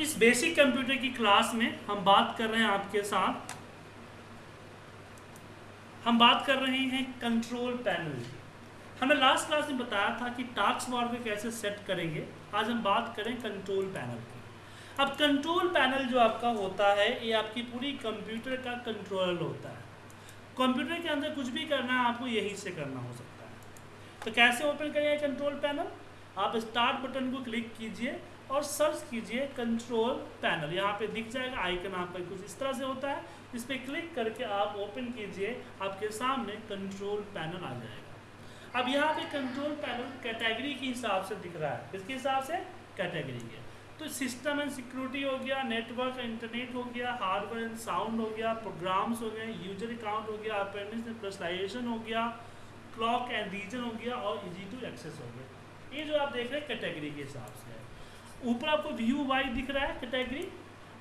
इस basic computer की class में हम बात कर रहे हैं आपके साथ। हम बात कर रहे हैं कंट्रोल पैनल हमने लास्ट क्लास में बताया था कि टास्क बार को कैसे सेट करेंगे। आज हम बात करें कंट्रोल पैनल की। अब कंट्रोल पैनल जो आपका होता है, ये आपकी पूरी कंप्यूटर का कंट्रोल होता है। कंप्यूटर के अंदर कुछ भी करना है, आपको यहीं से करना हो सकता है। तो कैसे ओपन करेंगे कंट्रोल पैनल आप स्टार्ट बटन को क्लिक कीजिए। और सर्च कीजिए कंट्रोल पैनल यहाँ पे दिख जाएगा आइकन आपका कुछ इस तरह से होता है इस पर क्लिक करके आप ओपन कीजिए, आपके सामने कंट्रोल पैनल आ जाएगा। अब यहाँ पे कंट्रोल पैनल कैटेगरी के हिसाब से दिख रहा है। किसके हिसाब से? कैटेगरी के। तो सिस्टम एंड सिक्योरिटी हो गया नेटवर्क इंटरनेट हो गया हार्डवेयर एंड साउंड हो गया प्रोग्राम्स हो गए यूज़र अकाउंट हो गया अपेंडिक्स एंड हो गया क्लॉक एंड रीजन हो गया और इजी टू एक्सेस हो गया। ये जो आप देख रहे हैं कैटेगरी के हिसाब से है। ऊपर आपको व्यू वाई दिख रहा है कैटेगरी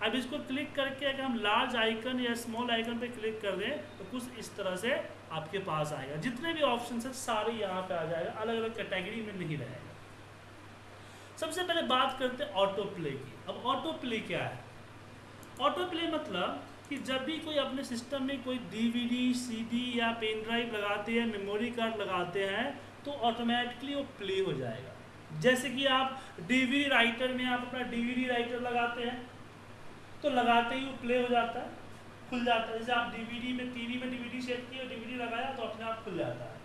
अब इसको क्लिक करके अगर हम लार्ज आइकन या स्मॉल आइकन पे क्लिक कर दें तो कुछ इस तरह से आपके पास आएगा। जितने भी ऑप्शन है, सारे यहाँ पे आ जाएगा। अलग अलग कैटेगरी में नहीं रहेगा। सबसे पहले बात करते हैं ऑटो प्ले की। अब ऑटो प्ले क्या है? ऑटो प्ले मतलब कि जब भी कोई अपने सिस्टम में कोई डीवीडी सीडी या पेन ड्राइव लगाते हैं मेमोरी कार्ड लगाते हैं तो ऑटोमेटिकली वो प्ले हो जाएगा। जैसे कि आप डीवीडी राइटर में आप अपना डीवीडी राइटर लगाते हैं तो लगाते ही वो प्ले हो जाता है, खुल जाता है। जैसे आप डीवीडी में टीवी में डीवीडी सेट किए डीवीडी लगाया तो अपने आप खुल जाता है।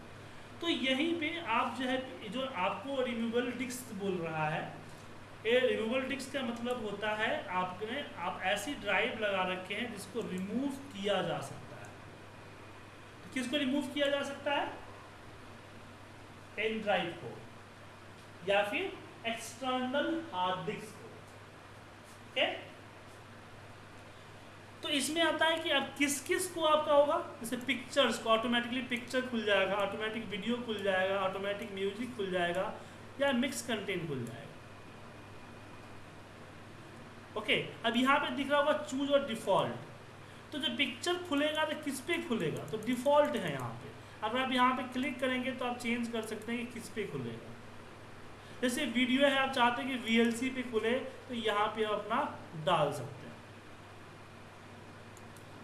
तो यहीं पे आप जो है, जो आपको रिमूवल डिस्क बोल रहा है, ये रिमूवल डिस्क का मतलब होता है, आपने, आप ऐसी ड्राइव लगा रखे हैं जिसको रिमूव किया जा सकता है। तो किसको रिमूव किया जा सकता है? पेन ड्राइव को। या फिर एक्सटर्नल हार्ड डिस्क तो इसमें आता है कि अब किस किस को आपका होगा? जैसे पिक्चर्स को ऑटोमेटिकली पिक्चर खुल जाएगा ऑटोमेटिक वीडियो खुल जाएगा ऑटोमेटिक म्यूज़िक खुल जाएगा, या मिक्स कंटेंट खुल जाएगा। ओके अब यहाँ पे दिख रहा होगा चूज़ और डिफ़ॉल्ट तो जो पिक्चर खुलेगा तो किस पे खुलेगा? तो डिफ़ॉल्ट है यहाँ पे। अगर आप यहाँ पे क्लिक करेंगे तो आप चेंज कर सकते हैं कि किस पे खुलेगा। जैसे वीडियो है, आप चाहते हैं कि वीएलसी पे खुले तो यहाँ पे आप अपना डाल सकते हैं।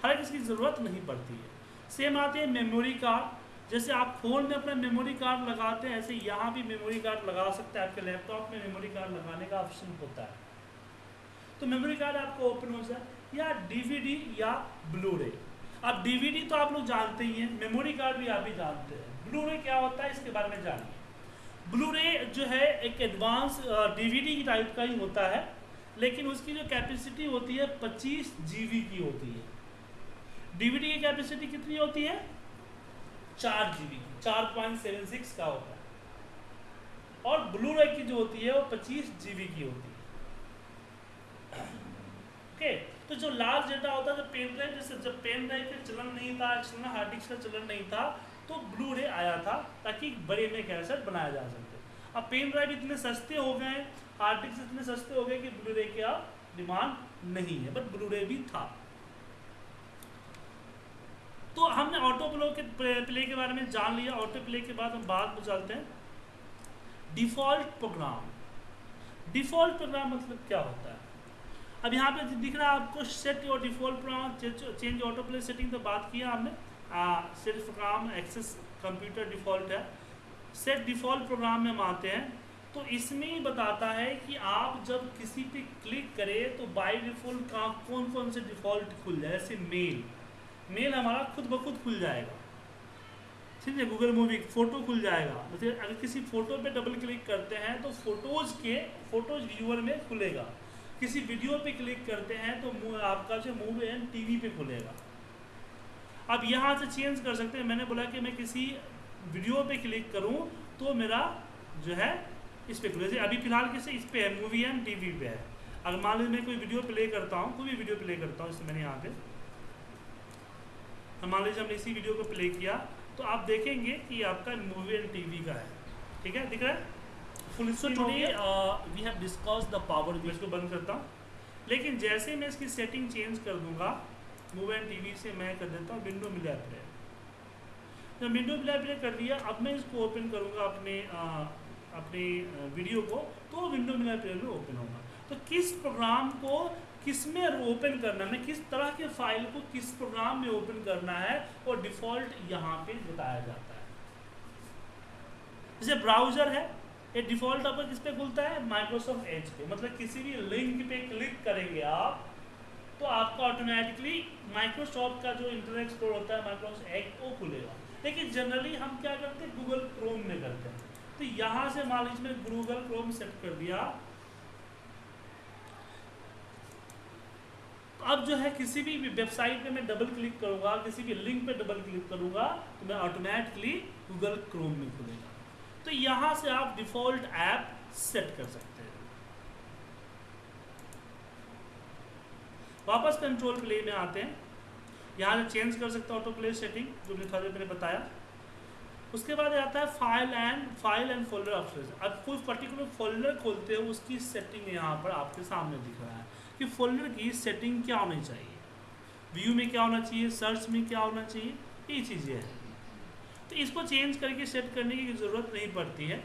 हर इसकी ज़रूरत नहीं पड़ती है। सेम आते हैं मेमोरी कार्ड जैसे आप फ़ोन में अपना मेमोरी कार्ड लगाते हैं, ऐसे यहाँ भी मेमोरी कार्ड लगा सकते हैं। आपके लैपटॉप में मेमोरी कार्ड लगाने का ऑप्शन होता है। तो मेमोरी कार्ड आपको ओपन हो जाए, या डीवीडी या ब्लू रे अब डीवीडी तो आप लोग जानते ही हैं मेमोरी कार्ड भी आप ही जानते हैं। ब्लू रे क्या होता है, इसके बारे में जानिए। ब्लू रे जो है एक एडवांस डीवीडी की टाइप का ही होता है, लेकिन उसकी जो कैपेसिटी होती है 25 जीबी की होती है। डीवीडी की कैपेसिटी कितनी होती है? चार जीबी की, चार पॉइंट सेवन सिक्स का होता है। और ब्लू रे की जो होती है वो पच्चीस जीबी की होती है। ओके तो जो लार्ज डेटा होता है, जो पेन ड्राइव जैसे जब पेन ड्राइव का चलन नहीं था एक्सटर्नल हार्ड डिस्क का चलन नहीं था तो ब्लू रे आया था ताकि बड़े में कैसेट बनाया जा सके। अब पेन ड्राइव इतने सस्ते हो गए डिस्क इतने सस्ते हो गए कि ब्लू रे की डिमांड नहीं है बट ब्लू रे भी था। तो हमने ऑटो प्लो के प्ले के बारे में जान लिया। ऑटो प्ले के बाद हम बात में चलते हैं। डिफ़ॉल्ट प्रोग्राम डिफ़ॉल्ट प्रोग्राम मतलब क्या होता है? अब यहाँ पे दिख रहा है आपको set your default program change auto play setting तो बात किया हमने। Set program access computer default है। सेट डिफ़ॉल्ट प्रोग्राम में हम आते हैं तो इसमें ही बताता है कि आप जब किसी पे क्लिक करें तो बाय डिफ़ॉल्ट कौन कौन से डिफ़ॉल्ट खुल जाए? जैसे मेल मेल हमारा खुद ब खुद खुल जाएगा। ठीक है गूगल मूवी फ़ोटो खुल जाएगा। जैसे अगर किसी फ़ोटो पे डबल क्लिक करते हैं तो फ़ोटोज़ के फ़ोटोज़ व्यूअर में खुलेगा। किसी वीडियो पे क्लिक करते हैं तो आपका जो मूव एंड टीवी पे खुलेगा। अब यहाँ से चेंज कर सकते हैं। मैंने बोला कि मैं किसी वीडियो पे क्लिक करूँ तो मेरा जो है इस पर खुले अभी फ़िलहाल किसी इस पर है मूवी एंड टीवी पे है। अगर मान लीजिए मैं कोई वीडियो प्ले करता हूँ कोई भी वीडियो प्ले करता हूँ इससे मैंने यहाँ पे मान लीजिए हमने इसी वीडियो को प्ले किया तो आप देखेंगे कि आपका मूवी एंड टीवी का है। ठीक है? दिख रहा है? Full screen today we have discuss the power मैं इसको बंद करता हूँ। लेकिन जैसे मैं इसकी सेटिंग चेंज कर दूँगा मूवी एंड टीवी से मैं कर देता हूँ विंडो मिला प्लेयर जब विंडो मिला प्लेयर कर दिया। अब मैं इसको ओपन करूँगा अपने आ, अपने वीडियो को तो विंडो मिला प्लेयर में ओपन होगा तो किस प्रोग्राम को किसमें ओपन करना है किस तरह के फ़ाइल को किस प्रोग्राम में ओपन करना है और डिफ़ॉल्ट यहाँ पे बताया जाता है। जैसे ब्राउज़र है ये डिफ़ॉल्ट आपका किस पे खुलता है? माइक्रोसॉफ्ट एज पे। मतलब किसी भी लिंक पे क्लिक करेंगे आप तो आपका ऑटोमेटिकली माइक्रोसॉफ्ट का जो इंटरनेट एक्सप्लोर होता है माइक्रोसॉफ्ट एज वो खुलेगा। लेकिन जनरली हम क्या करते हैं? गूगल क्रोम में करते हैं। तो यहाँ से मान लीजिए गूगल क्रोम सेट कर दिया। अब जो है किसी भी वेबसाइट पे मैं डबल क्लिक करूँगा, किसी भी लिंक पे डबल क्लिक करूँगा तो मैं ऑटोमेटिकली गूगल क्रोम में खुलेगा। तो यहाँ से आप डिफ़ॉल्ट ऐप सेट कर सकते हैं वापस कंट्रोल प्ले में आते हैं। यहाँ से चेंज कर सकते हैं ऑटो प्ले सेटिंग जो मैंने मैंने बताया। उसके बाद आता है file and file and folder option अब कोई पर्टिकुलर फोल्डर खोलते हो, उसकी सेटिंग यहाँ पर आपके सामने दिख रहा है। कि फोल्डर की सेटिंग क्या होनी चाहिए? व्यू में क्या होना चाहिए? सर्च में क्या होना चाहिए? ये चीज़ें हैं। तो इसको चेंज करके सेट करने की ज़रूरत नहीं पड़ती है।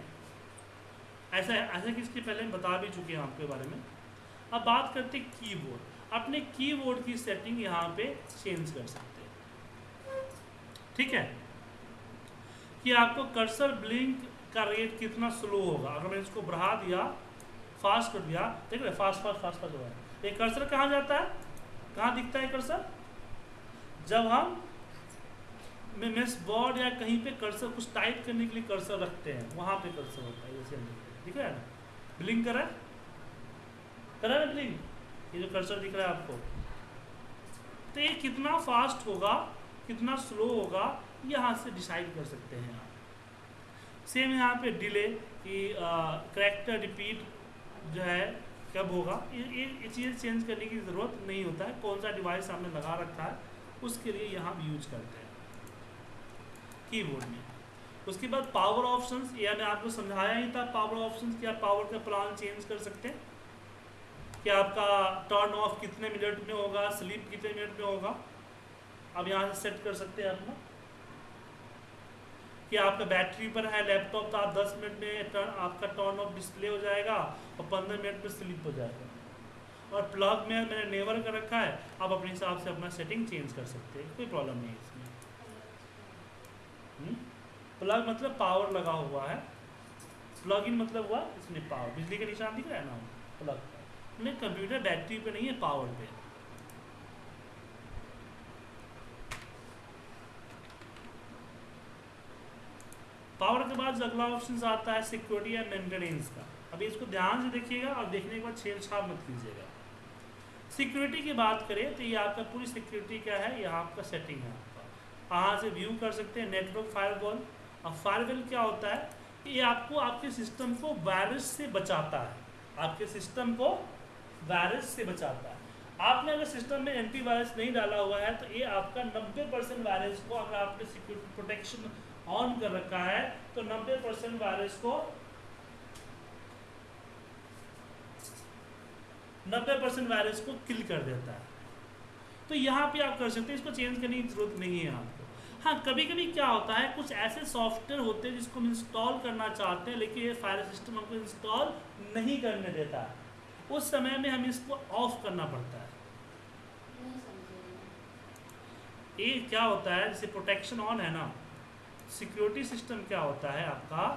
ऐसा ऐसा कि इसके पहले हम बता भी चुके हैं आपके बारे में। अब बात करते हैं कीबोर्ड अपने कीबोर्ड की सेटिंग यहाँ पे चेंज कर सकते हैं। ठीक है? कि आपको कर्सर ब्लिंक का रेट कितना स्लो होगा। अगर मैंने इसको बढ़ा दिया फास्ट कर दिया, देख रहे फास्ट फास्ट फास्ट फास्ट हो ये कर्सर कहाँ जाता है? कहाँ दिखता है कर्सर जब हम मेस बोर्ड या कहीं पे कर्सर कुछ टाइप करने के लिए कर्सर रखते हैं, वहाँ पे कर्सर होता है, जैसे रहा है। ना ब्लिंक करा करा ना ब्लिंक ये जो कर्सर दिख रहा है आपको। तो ये कितना फास्ट होगा, कितना स्लो होगा, यहाँ से डिसाइड कर सकते हैं आप। सेम यहाँ पे डिले कि करेक्टर रिपीट जो है, कब होगा? ये ये चीज़ चेंज करने की ज़रूरत नहीं होता है। कौन सा डिवाइस आपने लगा रखा है, उसके लिए यहाँ यूज़ करते हैं। कीबोर्ड में। उसके बाद पावर ऑप्शंस या मैं आपको समझाया ही था पावर ऑप्शंस कि आप पावर का प्लान चेंज कर सकते हैं। कि आपका टर्न ऑफ़ कितने मिनट में होगा स्लीप कितने मिनट में होगा? आप यहाँ से सेट कर सकते हैं अपना। कि आपका बैटरी पर है लैपटॉप तो आप 10 मिनट में टर्न आपका टर्न ऑफ़ डिस्प्ले हो जाएगा और 15 मिनट में स्लिप हो जाएगा। और प्लग में मैंने नेवर कर रखा है, आप अपने हिसाब से अपना सेटिंग चेंज कर सकते हैं, कोई प्रॉब्लम नहीं है इसमें। प्लग हम्म? मतलब पावर लगा हुआ है। प्लग इन मतलब हुआ इसमें पावर बिजली का निशान दिख रहा है ना? प्लग नहीं कंप्यूटर बैटरी पे नहीं है पावर पे पावर के बाद अगला ऑप्शन आता है सिक्योरिटी या मेंटेनेंस का। अभी इसको ध्यान से देखिएगा और देखने के बाद छेड़छाड़ मत कीजिएगा। सिक्योरिटी की बात करें तो ये आपका पूरी सिक्योरिटी क्या है? ये आपका सेटिंग है आपका। यहाँ से व्यू कर सकते हैं नेटवर्क फायरवॉल और फायरवॉल क्या होता है? ये आपको आपके सिस्टम को वायरस से बचाता है। आपके सिस्टम को वायरस से बचाता है। आपने अगर सिस्टम में एंटीवायरस नहीं डाला हुआ है तो ये आपका 90 परसेंट वायरस को अगर आपने सिक्योरिटी प्रोटेक्शन ऑन कर रखा है तो 90 परसेंट वायरस को 90 परसेंट वायरस को किल कर देता है। तो यहाँ पे आप कर सकते हैं, इसको चेंज करने की ज़रूरत नहीं है आपको। हाँ कभी कभी क्या होता है, कुछ ऐसे सॉफ्टवेयर होते हैं जिसको हम इंस्टॉल करना चाहते हैं, लेकिन ये फायर सिस्टम हमको इंस्टॉल नहीं करने देता। है उस समय में हमें इसको ऑफ़ करना पड़ता है। ये क्या होता है? जैसे प्रोटेक्शन ऑन है ना। सिक्योरिटी सिस्टम क्या होता है आपका?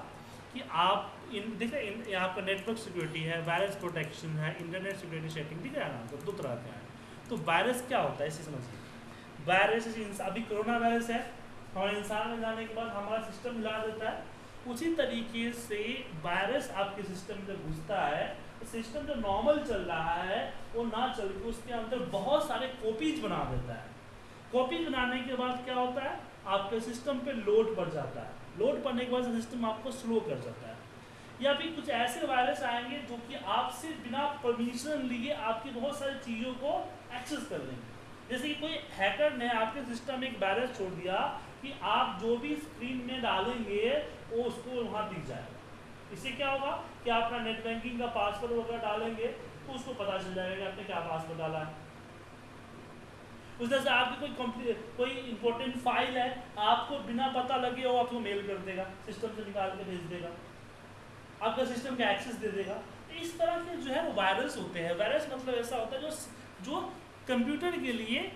कि आप इन देखिए इन आपका नेटवर्क सिक्योरिटी है वायरस प्रोटेक्शन है इंटरनेट सिक्योरिटी सेटिंग ठीक है ना तो दो तरह का है। तो वायरस क्या होता है? इसे समझिए वायरस अभी कोरोना वायरस है, हमारे इंसान में जाने के बाद हमारा सिस्टम हिला देता है। उसी तरीके से वायरस आपके सिस्टम में घुसता है सिस्टम जो नॉर्मल चल रहा है, वो ना चल के उसके अंदर बहुत सारे कॉपीज बना देता है। कॉपीज बनाने के बाद क्या होता है? आपके सिस्टम पे लोड बढ़ जाता है। लोड पड़ने के बाद सिस्टम आपको स्लो कर जाता है। या फिर कुछ ऐसे वायरस आएँगे जो कि आपसे बिना परमिशन लिए आपकी बहुत सारी चीज़ों को एक्सेस कर लेंगे। जैसे कि कोई हैकर ने आपके सिस्टम में एक वायरस छोड़ दिया कि आप जो भी स्क्रीन में डालेंगे, वो उसको वहाँ दिख जाएगा। इससे क्या होगा कि आप अपना नेट बैंकिंग का पासवर्ड वगैरह डालेंगे तो उसको पता चल जाएगा कि आपने क्या पासवर्ड डाला है। उस तरह से आपकी कोई कोई इंपॉर्टेंट फ़ाइल है, आपको बिना पता लगे वो आपको मेल कर देगा सिस्टम से निकाल के भेज देगा। आपका सिस्टम का एक्सेस दे देगा। तो इस तरह के जो है वो वायरस होते हैं। वायरस मतलब ऐसा होता है जो जो कंप्यूटर के लिए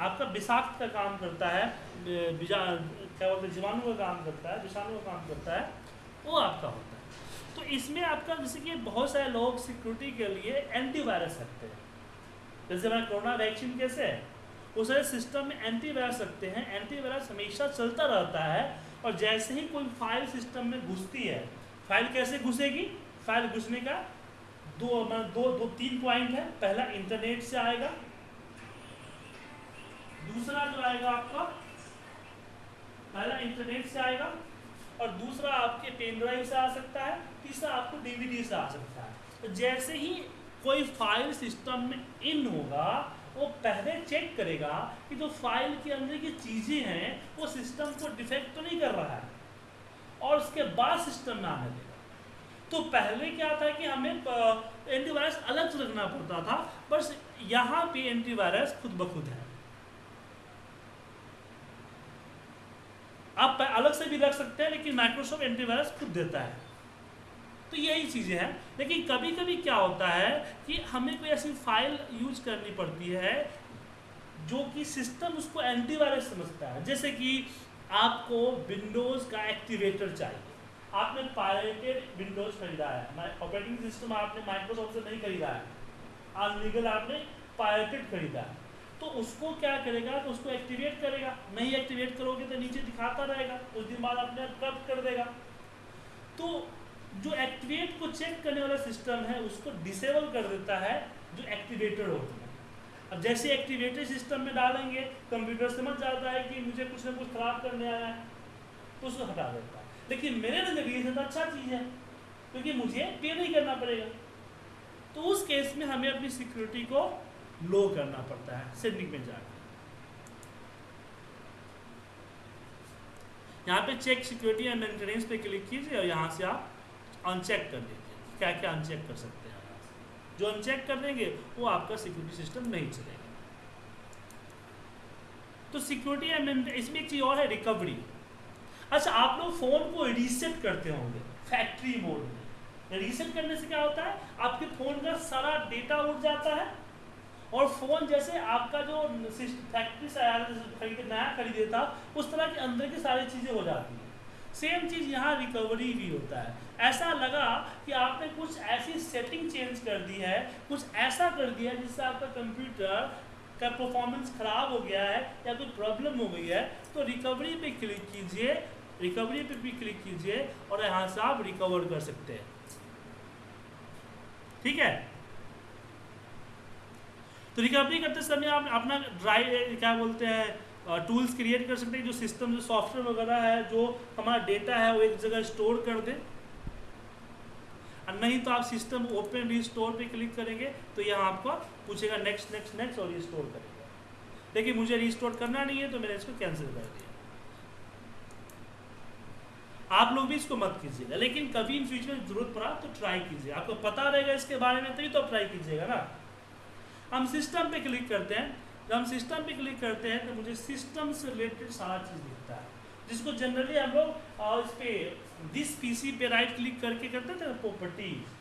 आपका विषाक्त का काम करता है क्या बोलते हैं, जीवाणु का काम करता है, विषाणु का काम करता है। वो आपका होता है। तो इसमें आपका जैसे कि बहुत सारे लोग सिक्योरिटी के लिए एंटीवायरस रखते हैं। जैसे हमारा कोरोना वैक्सीन कैसे है? उस सिस्टम में एंटीवायरस रखते हैं। एंटीवायरस हमेशा चलता रहता है और जैसे ही कोई फ़ाइल सिस्टम में घुसती है फ़ाइल कैसे घुसेगी? फ़ाइल घुसने का दो दो दो, तीन पॉइंट है। पहला इंटरनेट से आएगा। दूसरा जो आएगा आपका, पहला इंटरनेट से आएगा। और दूसरा आपके पेन ड्राइव से आ सकता है, तीसरा आपको डीवीडी से आ सकता है। तो जैसे ही कोई फ़ाइल सिस्टम में इन होगा, वो पहले चेक करेगा कि जो फ़ाइल के अंदर की चीज़ें हैं, वो सिस्टम को डिफेक्ट तो नहीं कर रहा है, और उसके बाद सिस्टम में आने देगा। तो पहले क्या था कि हमें एंटीवायरस अलग से रखना पड़ता था, बस यहाँ पे एंटीवायरस खुद ब खुद है। आप अलग से भी रख सकते हैं, लेकिन माइक्रोसॉफ्ट एंटीवायरस खुद देता है। तो यही चीज़ें हैं। लेकिन कभी कभी क्या होता है कि हमें कोई ऐसी फ़ाइल यूज़ करनी पड़ती है, जो कि सिस्टम उसको एंटीवायरस समझता है। जैसे कि आपको विंडोज़ का एक्टिवेटर चाहिए। आपने पायरेटेड विंडोज़ खरीदा है। ऑपरेटिंग सिस्टम आपने माइक्रोसॉफ्ट से नहीं खरीदा है। आज लीगल आपने पायरेटेड खरीदा है। तो उसको क्या करेगा? तो उसको एक्टिवेट करेगा। नहीं एक्टिवेट करोगे तो नीचे दिखाता रहेगा। कुछ दिन बाद अपने आप कर देगा? तो जो एक्टिवेट को चेक करने वाला सिस्टम है, उसको डिसेबल कर देता है जो एक्टिवेटर होता है। अब जैसे एक्टिवेटर सिस्टम में डालेंगे कंप्यूटर समझ जाता है कि मुझे कुछ ना कुछ खराब करने आया है तो उसको हटा देता है। लेकिन मेरे नज़रिए से तो अच्छा चीज़ है, क्योंकि मुझे पे नहीं करना पड़ेगा। तो उस केस में हमें अपनी सिक्योरिटी को लो करना पड़ता है सेटिंग में जाकर यहाँ पे चेक सिक्योरिटी एंड मेंटेनेंस पे क्लिक कीजिए और यहाँ से आप अनचेक कर दीजिए क्या क्या अनचेक कर सकते हैं? जो अनचेक कर देंगे, वो आपका सिक्योरिटी सिस्टम नहीं चलेगा। तो सिक्योरिटी एंड इसमें एक चीज़ और है रिकवरी अच्छा आप लोग फ़ोन को रीसेट करते होंगे फैक्ट्री मोड में। रीसेट करने से क्या होता है? आपके फ़ोन का सारा डेटा उठ जाता है। और फ़ोन जैसे आपका जो फैक्ट्री से आया खरीदे, नया खरीदे था उस तरह के अंदर की सारी चीज़ें हो जाती हैं। सेम चीज़ यहाँ रिकवरी भी होता है। ऐसा लगा कि आपने कुछ ऐसी सेटिंग चेंज कर दी है, कुछ ऐसा कर दिया है जिससे आपका कंप्यूटर का परफॉर्मेंस ख़राब हो गया है या कोई प्रॉब्लम हो गई है तो रिकवरी पे क्लिक कीजिए रिकवरी पे भी क्लिक कीजिए और यहाँ से आप रिकवर कर सकते हैं। ठीक है? तो रिकवरी करते समय, आप अपना ड्राइव क्या बोलते हैं टूल्स क्रिएट कर सकते हैं, जो सिस्टम जो सॉफ्टवेयर वगैरह है, जो हमारा डेटा है, वो एक जगह स्टोर कर दें। नहीं तो आप सिस्टम ओपन रिस्टोर पे क्लिक करेंगे तो यहाँ आपको पूछेगा नेक्स्ट नेक्स्ट नेक्स्ट और रिस्टोर करेगा। लेकिन मुझे रिस्टोर करना नहीं है तो मैंने इसको कैंसिल कर दिया। आप लोग भी इसको मत कीजिएगा, लेकिन कभी इन फ्यूचर में ज़रूरत पड़ा तो ट्राई कीजिए आपको पता रहेगा इसके बारे में, तभी तो ट्राई कीजिएगा ना। हम सिस्टम पे क्लिक करते हैं। जब हम सिस्टम पे क्लिक करते हैं तो मुझे सिस्टम से रिलेटेड सारा चीज़ दिखता है। जिसको जनरली हम लोग इस पर दिस पीसी पे राइट क्लिक करके करते थे प्रॉपर्टीज़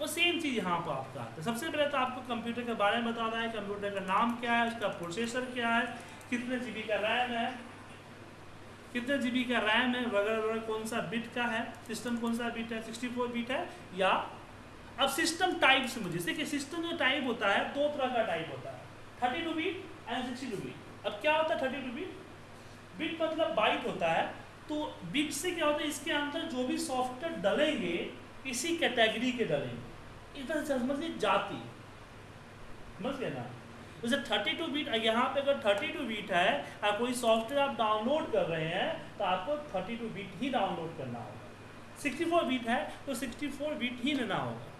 वो सेम चीज़ यहाँ पर आपका आता है। सबसे पहले तो आपको कंप्यूटर के बारे में बताना है कंप्यूटर का नाम क्या है, उसका प्रोसेसर क्या है, कितने जीबी का रैम है, कितने जीबी का रैम है, वगैरह वगैरह कौन सा बिट का है सिस्टम कौन सा बिट है 64 बिट है, या अब सिस्टम टाइप से मुझे, देखिए सिस्टम जो टाइप होता है, दो तरह का टाइप होता है। Thirty two bit and sixty two bit अब क्या होता है थर्टी टू बीट बीट मतलब बाइट होता है तो बीट से क्या होता है, इसके अंदर जो भी सॉफ्टवेयर डलेंगे, इसी कैटेगरी के डलेंगे। इधर समझिए जाति। समझ गए ना? जैसे थर्टी टू बीट यहाँ पे अगर थर्टी टू बीट है और कोई सॉफ्टवेयर आप डाउनलोड कर रहे हैं तो आपको थर्टी टू बीट ही डाउनलोड करना होगा। सिक्सटी फोर बीट है तो सिक्सटी फोर बीट ही लेना होगा।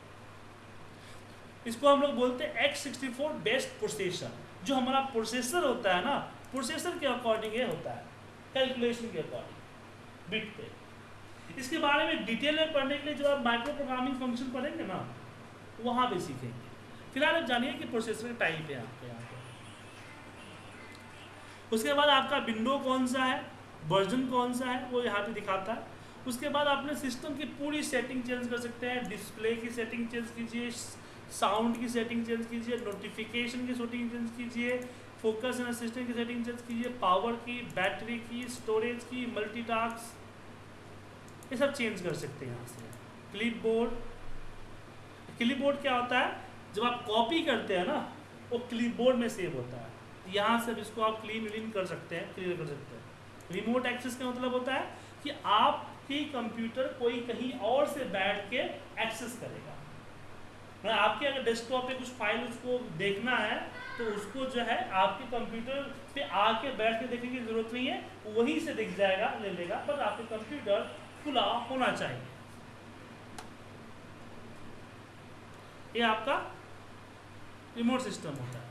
इसको हम लोग बोलते हैं X sixty four based processor जो हमारा प्रोसेसर होता है ना प्रोसेसर के अकॉर्डिंग ये होता है कैलकुलेशन के अकॉर्डिंग बिट पे। इसके बारे में डिटेल में पढ़ने के लिए जो आप माइक्रो प्रोग्रामिंग फ़ंक्शन पढ़ेंगे ना, वहाँ पे सीखेंगे। फ़िलहाल आप जानिए कि प्रोसेसर टाइप है आपके, यहाँ पे। उसके बाद आपका विंडो कौन सा है वर्जन कौन सा है, वो यहाँ पे दिखाता है। उसके बाद अपने सिस्टम की पूरी सेटिंग चेंज कर सकते हैं डिस्प्ले की सेटिंग चेंज कीजिए साउंड की सेटिंग चेंज कीजिए नोटिफिकेशन की सेटिंग चेंज कीजिए फोकस एंड असिस्टेंट की सेटिंग चेंज कीजिए पावर की बैटरी की स्टोरेज की मल्टीटास्क ये सब चेंज कर सकते हैं यहाँ से। क्लिप बोर्ड क्लिप बोर्ड क्या होता है? जब आप कॉपी करते हैं ना, वो क्लिप बोर्ड में सेव होता है। यहाँ से इसको आप क्लीन व्लीन कर सकते हैं क्लियर कर सकते हैं। रिमोट एक्सेस का मतलब होता है कि आपकी कंप्यूटर कोई कहीं और से बैठ के एक्सेस करेगा। आपके अगर डेस्कटॉप पे कुछ फ़ाइल उसको देखना है तो उसको जो है आपके कंप्यूटर पे आके बैठ के देखने की ज़रूरत नहीं है, वहीं से दिख जाएगा, ले लेगा, पर आपके कंप्यूटर खुला होना चाहिए। ये आपका रिमोट सिस्टम होता है।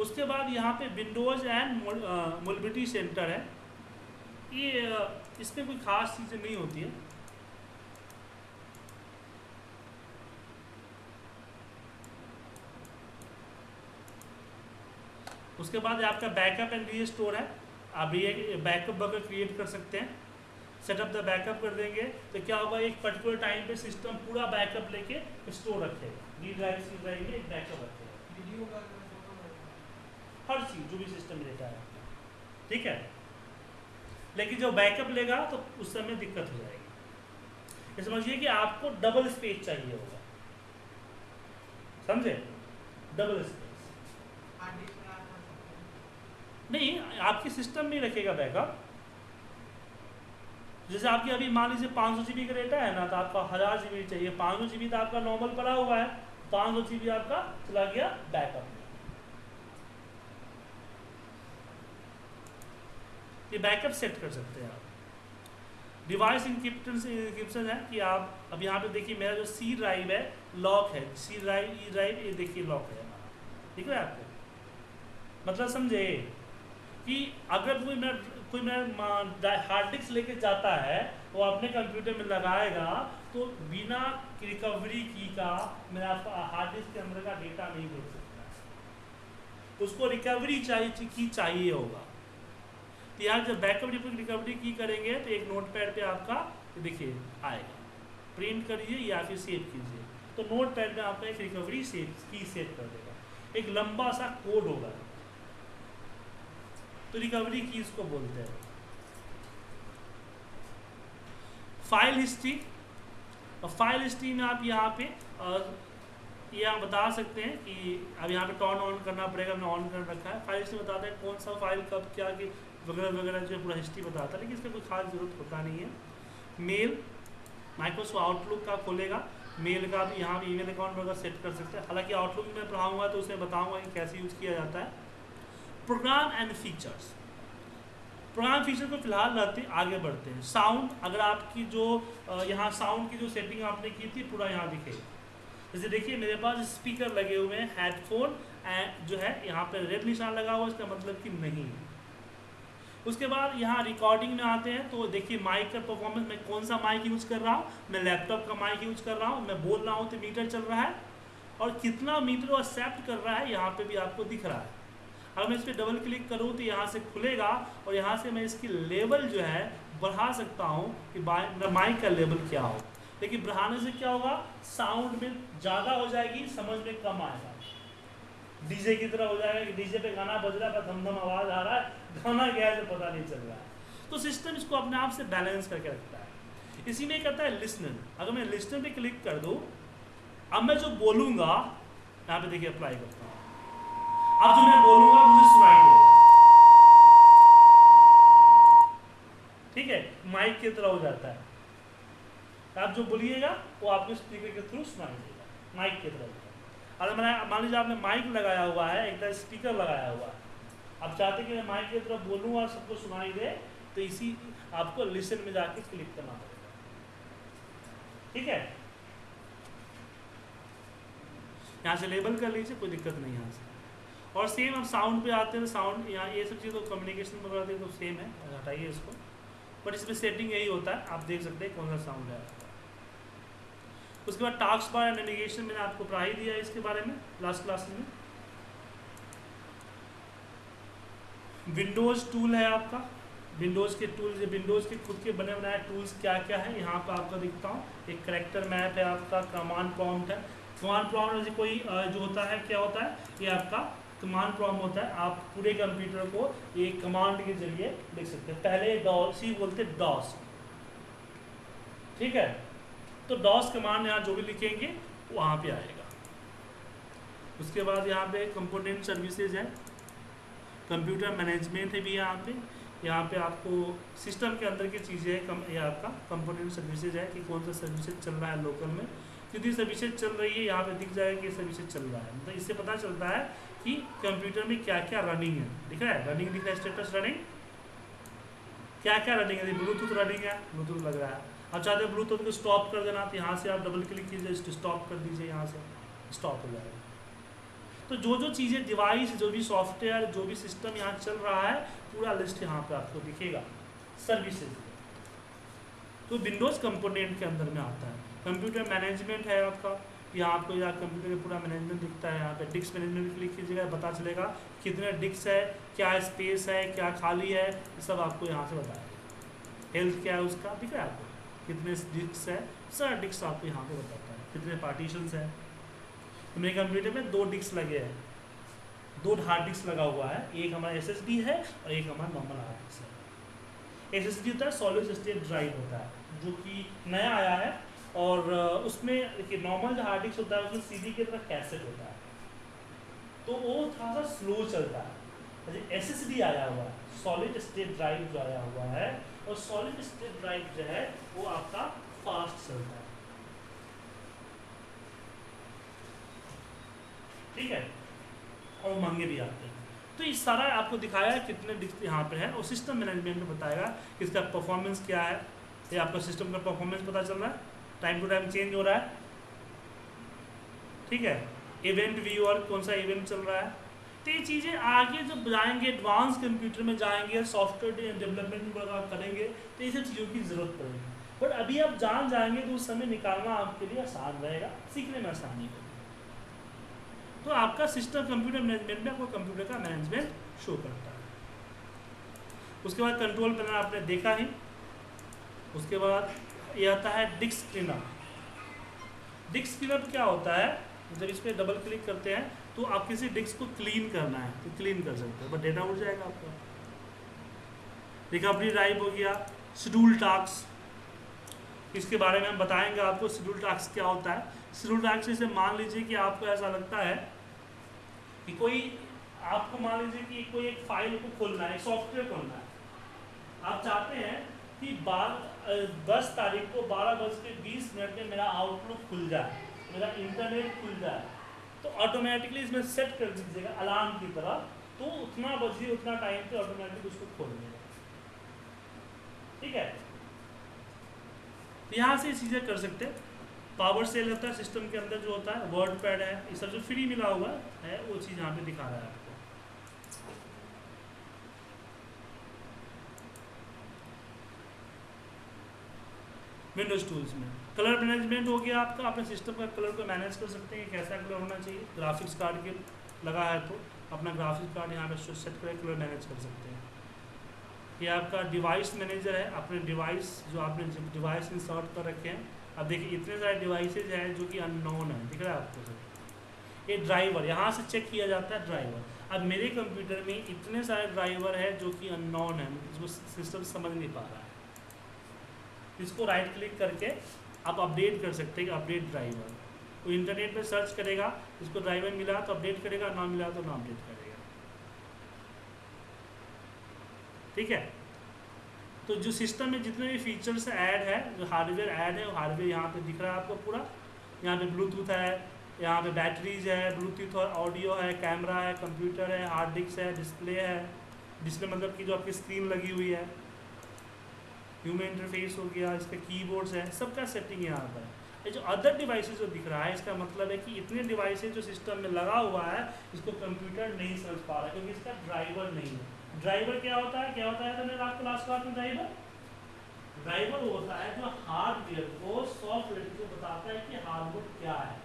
उसके बाद यहाँ पे विंडोज़ एंड मोबिलिटी सेंटर है। ये इसमें कोई ख़ास चीज़ें नहीं होती है। उसके बाद आपका बैकअप एंड री स्टोर है। आप ये बैकअप बगर क्रिएट कर सकते हैं। सेटअप द बैकअप कर देंगे। तो क्या होगा एक पर्टिकुलर टाइम पे सिस्टम पूरा बैकअप लेके स्टोर रखेगा। डी ड्राइव सी ड्राइव में एक बैकअप रखेगा। हर चीज़ जो भी सिस्टम लेता है। ठीक है? लेकिन जब बैकअप लेगा तो उस समय दिक्कत हो जाएगी। समझिए कि आपको डबल स्पेस चाहिए होगा। समझे? डबल स्पेस नहीं, आपके सिस्टम में रखेगा बैकअप जैसे आपके अभी मान लीजिए पाँच सौ जी का डेटा है ना तो आपका हज़ार जीबी चाहिए। पाँच सौ जी तो आपका नॉर्मल पड़ा हुआ है। पाँच सौ जी आपका चला गया बैकअप ये बैकअप सेट कर सकते हैं आप। डिवाइस इंक्रिप्शन है कि आप, अब यहाँ पे देखिए मेरा जो सी ड्राइव है लॉक है। सी ड्राइव ई ड्राइव ये देखिए लॉक है। ठीक है आपको? मतलब समझे? कि अगर कोई मैं कोई मैं हार्ड डिस्क लेके जाता है वो अपने कंप्यूटर में लगाएगा तो बिना रिकवरी की का मेरा हार्ड डिस्क के अंदर का डेटा नहीं देख सकता। उसको रिकवरी चाहिए की चाहिए होगा। तो यहाँ जब बैकअप रिकवरी की करेंगे तो एक नोट पैड पर आपका, देखिए, आएगा। प्रिंट करिए या फिर सेव कीजिए। तो नोट पैड में आपका एक रिकवरी सेव की सेव कर देगा। एक लंबा सा कोड होगा। तो रिकवरी की इसको बोलते हैं। फ़ाइल हिस्ट्री और फ़ाइल हिस्ट्री में आप यहाँ पे ये आप बता सकते हैं कि अब यहाँ पे टर्न ऑन करना पड़ेगा मैंने ऑन कर रखा है। फ़ाइल हिस्ट्री बताता है कौन सा फ़ाइल कब, क्या, कि वगैरह वगैरह जो पूरा हिस्ट्री बताता है। लेकिन इसमें कोई खास ज़रूरत होता नहीं है। मेल माइक्रोसॉफ्ट आउटलुक का खोलेगा। मेल का भी यहाँ भी ईमेल अकाउंट वगैरह सेट कर सकते हैं। हालाँकि आउटलुक में पढ़ाऊँगा तो उसमें बताऊँगा कि कैसे यूज़ किया जाता है। Program and features program feature को फ़िलहाल रहते, आगे बढ़ते हैं। साउंड अगर आपकी जो यहाँ साउंड की जो सेटिंग आपने की थी, पूरा यहाँ दिखे। जैसे देखिए, मेरे पास स्पीकर लगे हुए हैं हेडफोन जो है, यहाँ पर रेड निशान लगा हुआ इसका मतलब कि नहीं। है उसके बाद यहाँ रिकॉर्डिंग में आते हैं तो देखिए माइक का परफॉर्मेंस मैं कौन सा माइक यूज़ कर रहा हूँ? मैं लैपटॉप का माइक यूज़ कर रहा हूँ, मैं बोल रहा हूँ तो मीटर चल रहा है। और कितना मीटर वो एक्सेप्ट कर रहा है, यहाँ पे भी आपको दिख रहा है। अगर मैं इस पर डबल क्लिक करूँ तो यहाँ से खुलेगा और यहाँ से मैं इसकी लेवल जो है बढ़ा सकता हूँ कि माइक का लेवल क्या हो। लेकिन बढ़ाने से क्या होगा? साउंड में ज़्यादा हो जाएगी, समझ में कम आएगा। डीजे की तरह हो जाएगा कि डीजे पे गाना बज रहा है धम धम आवाज़ आ रहा है, गाना गया है तो पता नहीं चल रहा है। तो सिस्टम इसको अपने आप से बैलेंस करके रखता है। इसी में कहता है लिसनर अगर मैं लिसनर पे क्लिक कर दूँ, अब मैं जो बोलूँगा, यहाँ पे देखिए अप्लाई करता हूँ। अब जो मैं बोलूँगा, मुझे सुनाई देगा ठीक है? माइक की तरह हो जाता है। आप जो बोलिएगा, वो आपको स्पीकर के थ्रू सुनाई देगा माइक की तरह अगर मैंने, मान लीजिए आपने माइक लगाया हुआ है, एक तरह स्पीकर लगाया हुआ है। आप चाहते कि मैं माइक की तरफ़ बोलूँ और सबको सुनाई दे तो इसी, आपको लिसन में जाके क्लिक करना पड़ेगा। ठीक है? यहाँ से लेबल कर लीजिए, कोई दिक्कत नहीं यहाँ से। और सेम अब साउंड पे आते हैं साउंड यहाँ ये सब चीज़ तो कम्युनिकेशन में कराते हैं तो सेम है, हटाइए इसको। बट इसमें सेटिंग यही होता है, आप देख सकते हैं कौन सा साउंड है। उसके बाद टास्क बार एंड नेविगेशन मैंने आपको पढ़ाई दिया है इसके बारे में लास्ट क्लास में। विंडोज़ टूल है आपका। विंडोज़ के टूल्स विंडोज़ के खुद के बने बनाए टूल्स क्या क्या है, यहाँ पर आपको दिखता हूँ। एक करेक्टर मैप है आपका कमांड प्रॉम्प्ट है। कमांड प्रॉम्प्ट कोई जो होता है, क्या होता है? ये आपका कमांड प्रॉम्प्ट होता है, आप पूरे कंप्यूटर को एक कमांड के ज़रिए लिख सकते हैं। पहले डॉस ही बोलते डॉस ठीक है? तो डॉस कमांड यहाँ जो भी लिखेंगे वहाँ पे आएगा। उसके बाद यहाँ पे कंपोनेंट सर्विसेज़ है। कंप्यूटर मैनेजमेंट है भी यहाँ पे। यहाँ पे आपको सिस्टम के अंदर की चीज़ें है, कम ये आपका कंपोनेंट सर्विसेज़ है कि कौन सा सर्विसेज़ चल रहा है लोकल में। कितनी सर्विसेज़ चल रही है, यहाँ पे दिख जाएगा कि सर्विसेज़ चल रहा है। मतलब इससे पता चलता है कि कंप्यूटर में क्या क्या रनिंग है। दिख रहा है? रनिंग दिख रहा है स्टेटस रनिंग क्या क्या रनिंग है ब्लूटूथ रनिंग है ब्लूटूथ लग रहा है। अब चाहते हैं ब्लूटूथ को स्टॉप कर देना तो यहाँ से आप डबल क्लिक कीजिए स्टॉप कर दीजिए, यहाँ से स्टॉप हो जाएगा। तो जो जो चीज़ें डिवाइस जो भी सॉफ्टवेयर जो भी सिस्टम यहाँ चल रहा है, पूरा लिस्ट यहाँ पे आपको दिखेगा। सर्विसेज़ तो विंडोज़ कंपोनेंट के अंदर में आता है। कंप्यूटर मैनेजमेंट है आपका। यहाँ आपको यहाँ कंप्यूटर का पूरा मैनेजमेंट दिखता है यहाँ पे। डिस्क मैनेजमेंट क्लिक कीजिएगा, पता चलेगा कितने डिस्क है, क्या स्पेस है, क्या खाली है सब आपको यहाँ से बताएगा हेल्थ क्या है उसका? दिख रहा है आपको। कितने डिस्क है, सारा डिस्क आपको यहाँ पे बताता है। कितने पार्टीशन है। तो मेरे कंप्यूटर में दो डिस्क लगे हैं। दो हार्ड डिस्क लगा हुआ है। एक हमारा एसएसडी है और एक हमारा नॉर्मल हार्ड डिस्क है। एस होता है सॉलिड स्टेट ड्राइव होता है, जो कि नया आया है। और उसमें देखिए नॉर्मल जो हार्ड डिस्क होता है, उसमें सीडी की तरह कैसेट होता है। तो वो थोड़ा सा स्लो चलता है। एस एस डी आया हुआ है सॉलिड स्टेट ड्राइव जो आया हुआ है, और सॉलिड स्टेट ड्राइव जो है, वो आपका फास्ट चलता है। ठीक है? और महँगे भी आते हैं। तो ये सारा आपको दिखाया है कितने यहाँ पे है, और सिस्टम मैनेजमेंट में बताएगा कि इसका परफॉर्मेंस क्या है। ये आपका सिस्टम का परफॉर्मेंस पता चल रहा है। टाइम टू टाइम चेंज हो रहा है। ठीक है? इवेंट व्यू और कौन सा इवेंट चल रहा है? तो ये चीज़ें आगे जब जाएँगे एडवांस कंप्यूटर में जाएँगे सॉफ्टवेयर डेवलपमेंट करेंगे तो ये सब चीज़ों की ज़रूरत पड़ेगी। बट अभी आप जान जाएँगे तो उस समय निकालना आपके लिए आसान रहेगा, सीखने में आसानी होगी। तो आपका सिस्टम कंप्यूटर मैनेजमेंट में आपको कंप्यूटर का मैनेजमेंट शो करता है। उसके बाद कंट्रोल पैनल आपने देखा ही उसके बाद ये आता है डिस्क क्लीनर डिस्क क्लीनर क्या होता है? जब इस पर डबल क्लिक करते हैं तो आप किसी डिस्क को क्लीन करना है तो क्लीन कर सकते हैं। बट डेटा उड़ जाएगा आपका। रिकवरी ड्राइव हो गया शेड्यूल टास्क इसके बारे में हम बताएँगे आपको शेड्यूल टास्क क्या होता है। शेड्यूल टास्क से मान लीजिए कि आपको ऐसा लगता है कि कोई, आपको मान लीजिए कि कोई एक फ़ाइल को खोलना है सॉफ्टवेयर खोलना है। आप चाहते हैं कि बारह दस तारीख को बारह बज के बीस मिनट में मेरा आउटलुक खुल जाए, मेरा इंटरनेट खुल जाए तो ऑटोमेटिकली इसमें सेट कर दीजिएगा अलार्म की तरह। तो उतना बजे, उतना टाइम पे ऑटोमेटिक उसको खोल देगा ठीक है? तो यहाँ से चीज़ें कर सकते हैं। पावर सेल होता है सिस्टम के अंदर जो होता है वर्ड पैड है, ये सब जो फ्री मिला हुआ है, वो चीज़ यहाँ पे दिखा रहा है आपको विंडोज़ टूल्स में। कलर मैनेजमेंट हो गया आपका, अपने सिस्टम का कलर को मैनेज कर सकते हैं कैसा कलर होना चाहिए। ग्राफिक्स कार्ड के लगा है तो अपना ग्राफिक्स कार्ड यहाँ पे सेट करके कलर मैनेज कर सकते हैं। ये आपका डिवाइस मैनेजर है, अपने डिवाइस जो आपने डिवाइस इंस्टॉल कर रखे हैं, अब देखिए इतने सारे डिवाइसेज हैं जो कि अननोन है, दिख रहा है आपको सर ये ड्राइवर यहाँ से चेक किया जाता है ड्राइवर अब मेरे कंप्यूटर में इतने सारे ड्राइवर है जो कि अननोन है इसको सिस्टम समझ नहीं पा रहा है। इसको राइट क्लिक करके आप अपडेट कर सकते हैं अपडेट ड्राइवर वो इंटरनेट पे सर्च करेगा, इसको ड्राइवर मिला तो अपडेट करेगा, ना मिला तो ना अपडेट करेगा। ठीक है? तो जो सिस्टम में जितने भी फीचर्स ऐड है, जो हार्डवेयर ऐड है, वो हार्डवेयर यहाँ पे दिख रहा है आपको पूरा। यहाँ पे ब्लूटूथ है, यहाँ पे बैटरीज है ब्लूटूथ और ऑडियो है कैमरा है कंप्यूटर है हार्ड डिस्क है डिस्प्ले है। डिस्प्ले मतलब कि जो आपकी स्क्रीन लगी हुई है। ह्यूमन इंटरफेस हो गया, इसके कीबोर्ड्स है, सबका सेटिंग यहाँ पर ये जो अदर डिवाइसेज जो दिख रहा है, इसका मतलब है कि इतने डिवाइसेज जो सिस्टम में लगा हुआ है, इसको कंप्यूटर नहीं समझ पा रहा है, क्योंकि इसका ड्राइवर नहीं है। ड्राइवर क्या होता है? क्या होता है तो आपको लास्ट क्लास में ड्राइवर ड्राइवर होता है जो हार्डवेयर को सॉफ्टवेयर को बताता है कि हार्डवेयर क्या है।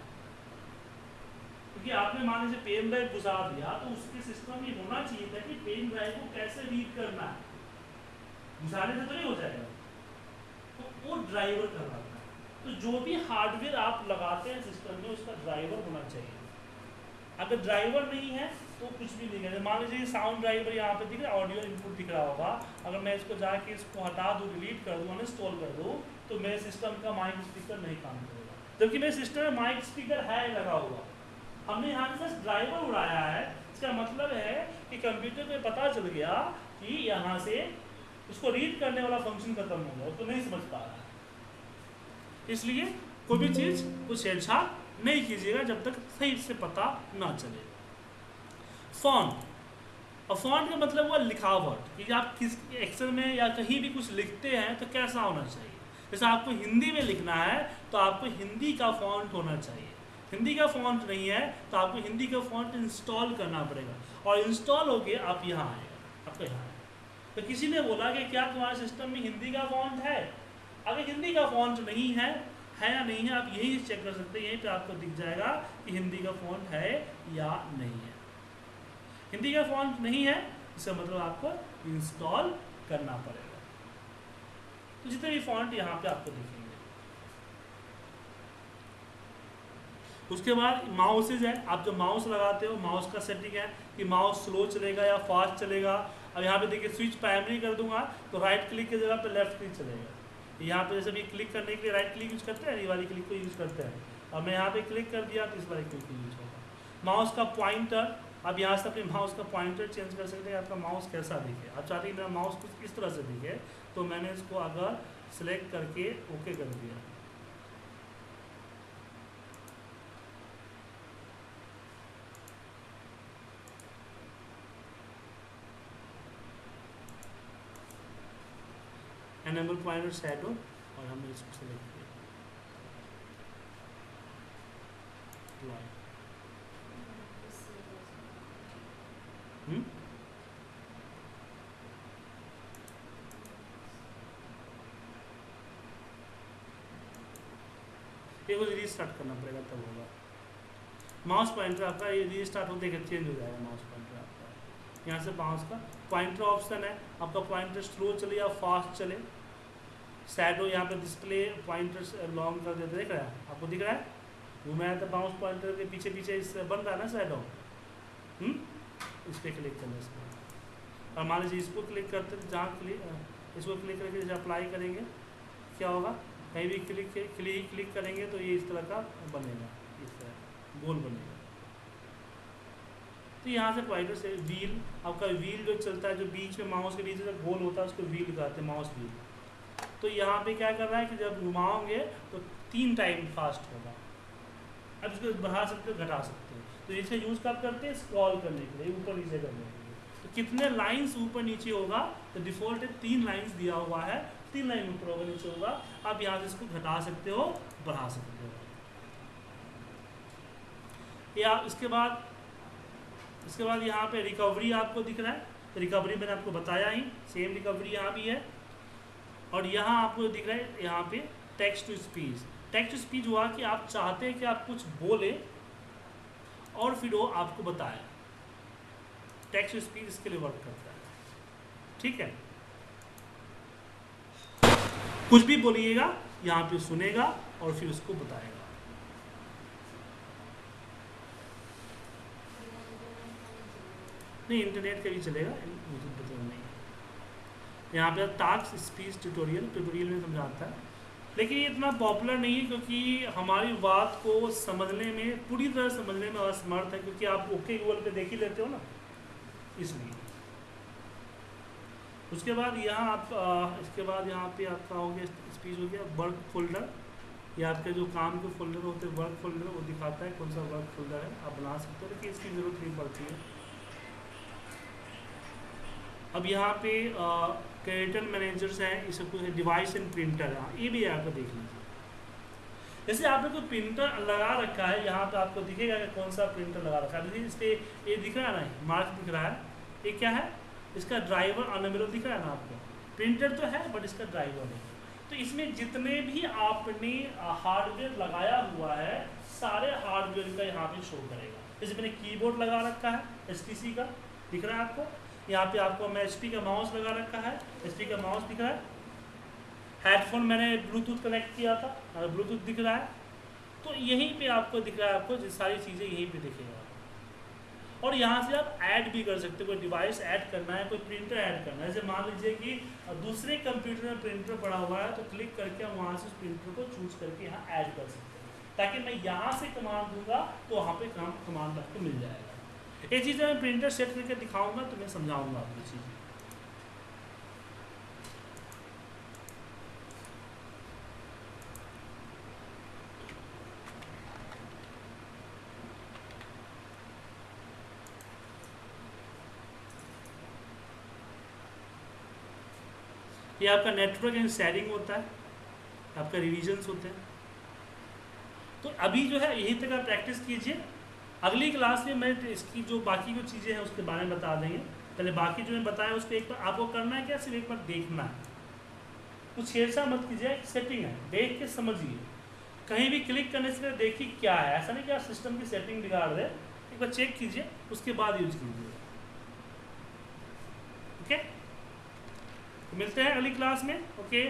क्योंकि आपने मान लीजिए पेन ड्राइव गुजार दिया तो उसके सिस्टम में होना चाहिए था कि पेन ड्राइव को कैसे रीड करना है। घुसाने से तो नहीं हो जाएगा। तो वो ड्राइवर करवाता है। तो जो भी हार्डवेयर आप लगाते हैं सिस्टम में, उसका ड्राइवर होना चाहिए। अगर ड्राइवर नहीं है तो कुछ भी नहीं है। मान लीजिए साउंड ड्राइवर यहाँ पे दिख रहा है ऑडियो इनपुट दिख रहा होगा। अगर मैं इसको जाके इसको हटा दूँ डिलीट कर दूँ अनइंस्टॉल कर दूँ तो मेरे सिस्टम का माइक स्पीकर नहीं काम करेगा। जबकि मेरे सिस्टम में माइक स्पीकर है, लगा हुआ। हमने यहाँ से ड्राइवर उड़ाया है। इसका मतलब है कि कंप्यूटर में पता चल गया कि यहाँ से उसको रीड करने वाला फ़ंक्शन खत्म हो गया उसको नहीं समझ पा रहा। है इसलिए कोई भी चीज़ को छेड़छाड़ नहीं कीजिएगा जब तक सही से पता ना चले। फॉन्ट और फॉन्ट का मतलब हुआ लिखावट, कि आप किस एक्सेल में या कहीं भी कुछ लिखते हैं तो कैसा होना चाहिए? जैसे आपको हिंदी में लिखना है तो आपको हिंदी का फॉन्ट होना चाहिए। हिंदी का फॉन्ट नहीं है तो आपको हिंदी का फॉन्ट इंस्टॉल करना पड़ेगा। और इंस्टॉल हो गए आप यहाँ आएगा आपको यहाँ तो किसी ने बोला कि क्या तुम्हारे सिस्टम में हिंदी का फॉन्ट है? अगर हिंदी का फॉन्ट नहीं है है या नहीं है, आप यही चेक कर सकते हैं, यहीं पे आपको दिख जाएगा कि हिंदी का फॉन्ट है या नहीं है। हिंदी का फॉन्ट नहीं है, इसका मतलब आपको इंस्टॉल करना पड़ेगा। तो जितने भी फॉन्ट यहाँ पे आपको दिखेंगे। उसके बाद माउसेज है। आप जो माउस लगाते हो, माउस का सेटिंग है कि माउस स्लो चलेगा या फास्ट चलेगा। अब यहाँ पे देखिए, स्विच प्राइमरी कर दूँगा तो राइट क्लिक की जगह पे लेफ़्ट क्लिक चलेगा। यहाँ पे जैसे भी क्लिक करने के लिए राइट क्लिक यूज़ करते हैं, ये वाली क्लिक को यूज़ करते हैं। और मैं यहाँ पे क्लिक कर दिया तो इस वाली क्लिक को यूज़ होगा माउस का पॉइंटर अब यहाँ से अपने माउस का पॉइंटर चेंज कर सकते हैं, आपका माउस कैसा दिखे। आप चाहते हैं मेरा माउस कुछ इस तरह से दिखे तो मैंने इसको अगर सिलेक्ट करके ओके कर दिया। एनेबल पॉइंटर शैडो और हमने इसको सिलेक्ट किया रीस्टार्ट करना पड़ेगा तब होगा। माउस पॉइंटर आपका ये रीस्टार्ट होते ही चेंज हो जाएगा माउस पॉइंटर आपका। यहाँ से माउस का पॉइंटर ऑप्शन है। आपका पॉइंटर स्लो चले या फास्ट चले। सैडो यहाँ पे डिस्प्ले पॉइंटर लॉन्ग कर देते देख रहा है? आपको दिख रहा है? घुमाया तो माउस पॉइंटर के पीछे पीछे इस बन रहा है ना सैडो हम्म? इस पर क्लिक करना इसको। और मान लीजिए इसको क्लिक करते, जहाँ क्लिक इसको क्लिक करके जैसे अप्लाई करेंगे, क्या होगा? कहीं भी क्लिक क्लिक क्लिक करेंगे तो ये इस तरह का बनेगा, इस तरह गोल बनेगा। तो यहाँ से पॉइंटर से व्हील आपका व्हील जो चलता है, जो बीच में माउस के नीचे गोल होता है, उसको व्हील कहते हैं माउस व्हील तो यहाँ पे क्या कर रहा है कि जब घुमाओगे तो तीन टाइम फास्ट होगा। अब इसको बढ़ा सकते हो, घटा सकते हो। तो इसे यूज़ कब करते हैं? स्क्रॉल करने के लिए, ऊपर नीचे करने के लिए। तो कितने लाइंस ऊपर नीचे होगा? तो डिफ़ॉल्ट तीन लाइंस दिया हुआ है। तीन लाइन ऊपर होगा, नीचे होगा। आप यहाँ से इसको घटा सकते हो, बढ़ा सकते हो। या इसके बाद इसके बाद यहाँ पे रिकवरी आपको दिख रहा है। रिकवरी मैंने आपको बताया ही सेम रिकवरी यहाँ भी है। और यहाँ आपको दिख रहा है यहाँ पे text to speech text to speech हुआ कि आप चाहते हैं कि आप कुछ बोले और फिर वो आपको बताए। टेक्स्ट टू स्पीच इसके लिए वर्क करता है। ठीक है? कुछ भी बोलिएगा, यहाँ पे सुनेगा और फिर उसको बताएगा। नहीं इंटरनेट का भी चलेगा नहीं यहाँ पे टास्क स्पीच ट्यूटोरियल ट्यूटोरियल में समझाता है। लेकिन ये इतना पॉपुलर नहीं है क्योंकि हमारी बात को समझने में, पूरी तरह समझने में असमर्थ है क्योंकि आप ओके गूगल पे देख ही लेते हो ना, इसलिए। उसके बाद यहाँ आप इसके बाद यहाँ पे आपका हो गया स्पीच हो गया वर्क फोल्डर या आपके जो काम के फोल्डर होते हैं वर्क फोल्डर वो दिखाता है कौन सा वर्क फोल्डर है। आप बना सकते हो, लेकिन इसकी ज़रूरत नहीं पड़ती है। अब यहाँ पे क्रेडिटर मैनेजर्स हैं इसे कुछ डिवाइस एंड प्रिंटर है। ये भी आपको देख लीजिए। जैसे आपने कोई प्रिंटर लगा रखा है, यहाँ पे आपको दिखेगा कि कौन सा प्रिंटर लगा रखा है। इस पर ये दिख रहा है ना मार्क दिख रहा है। ये क्या है? इसका ड्राइवर अनअवेलेबल दिख रहा है ना आपको। प्रिंटर तो है, बट इसका ड्राइवर नहीं तो इसमें जितने भी आपने हार्डवेयर लगाया हुआ है, सारे हार्डवेयर का यहाँ पे शो करेगा। जैसे मैंने कीबोर्ड लगा रखा है एस का, दिख रहा है आपको? यहाँ पे आपको, मैं एच का माउस लगा रखा है HP का माउस दिख रहा है। हेडफोन मैंने ब्लूटूथ कनेक्ट किया था ब्लूटूथ दिख रहा है तो यहीं पे आपको दिख रहा है आपको सारी चीज़ें यहीं पे दिखेगा। और यहाँ से आप ऐड भी कर सकते हो, कोई डिवाइस ऐड करना है, कोई प्रिंटर ऐड करना है। जैसे मान लीजिए कि दूसरे कंप्यूटर में प्रिंटर पड़ा हुआ है तो क्लिक करके हम वहाँ से उस प्रिंटर को चूज़ करके यहाँ ऐड कर सकते हैं। ताकि मैं यहाँ से कमांड दूँगा तो वहाँ पे काम कमांड आपको मिल जाएगा। ये चीज़ें मैं प्रिंटर सेट करके दिखाऊँगा तो मैं समझाऊँगा आपको चीज़ें। ये आपका नेटवर्क एंड शेयरिंग होता है, आपका रिविजन्स होते हैं। तो अभी जो है, यही तक आप प्रैक्टिस कीजिए। अगली क्लास में मैं इसकी जो बाकी जो चीज़ें हैं उसके बारे में बता देंगे। पहले बाकी जो मैं बताया, उसको एक बार आपको करना है क्या? सिर्फ़ एक बार देखना है। कुछ छेड़छाड़ मत कीजिए सेटिंग है। देख के समझिए। कहीं भी क्लिक करने से पहले देखिए क्या है। ऐसा नहीं कि आप सिस्टम की सेटिंग बिगाड़ दे। एक बार चेक कीजिए, उसके बाद यूज़ कीजिए। ओके तो मिलते हैं अगली क्लास में। ओके